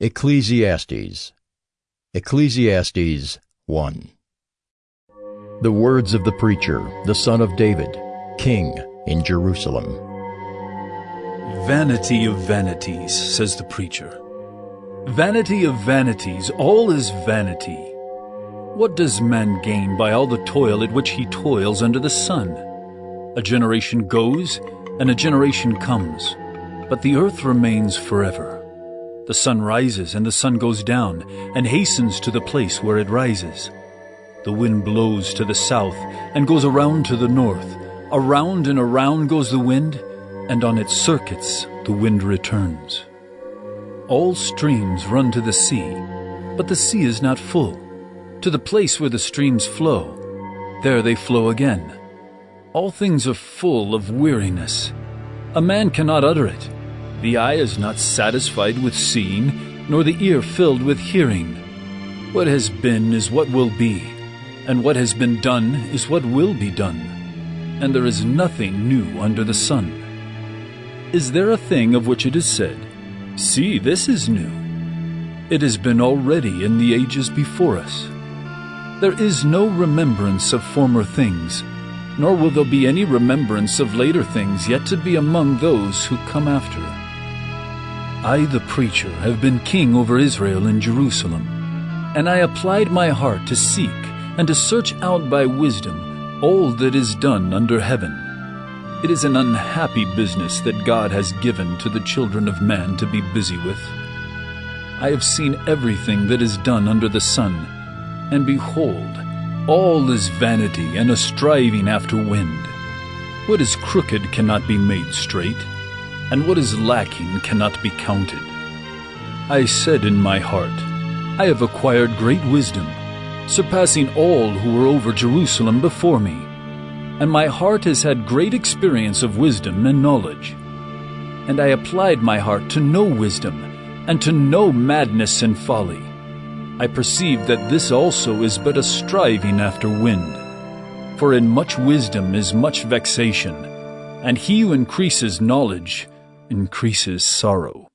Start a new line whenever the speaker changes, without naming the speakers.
Ecclesiastes Ecclesiastes 1 The words of the preacher, the son of David, king in Jerusalem.
Vanity of vanities, says the preacher. Vanity of vanities, all is vanity. What does man gain by all the toil at which he toils under the sun? A generation goes, and a generation comes, but the earth remains forever. The sun rises and the sun goes down, and hastens to the place where it rises. The wind blows to the south and goes around to the north. Around and around goes the wind, and on its circuits the wind returns. All streams run to the sea, but the sea is not full. To the place where the streams flow, there they flow again. All things are full of weariness. A man cannot utter it. The eye is not satisfied with seeing, nor the ear filled with hearing. What has been is what will be, and what has been done is what will be done. And there is nothing new under the sun. Is there a thing of which it is said, See, this is new? It has been already in the ages before us. There is no remembrance of former things, nor will there be any remembrance of later things yet to be among those who come after. I, the preacher, have been king over Israel in Jerusalem, and I applied my heart to seek and to search out by wisdom all that is done under heaven. It is an unhappy business that God has given to the children of man to be busy with. I have seen everything that is done under the sun, and behold, all is vanity and a striving after wind. What is crooked cannot be made straight and what is lacking cannot be counted. I said in my heart, I have acquired great wisdom, surpassing all who were over Jerusalem before me, and my heart has had great experience of wisdom and knowledge. And I applied my heart to know wisdom, and to know madness and folly. I perceive that this also is but a striving after wind. For in much wisdom is much vexation, and he who increases knowledge increases sorrow.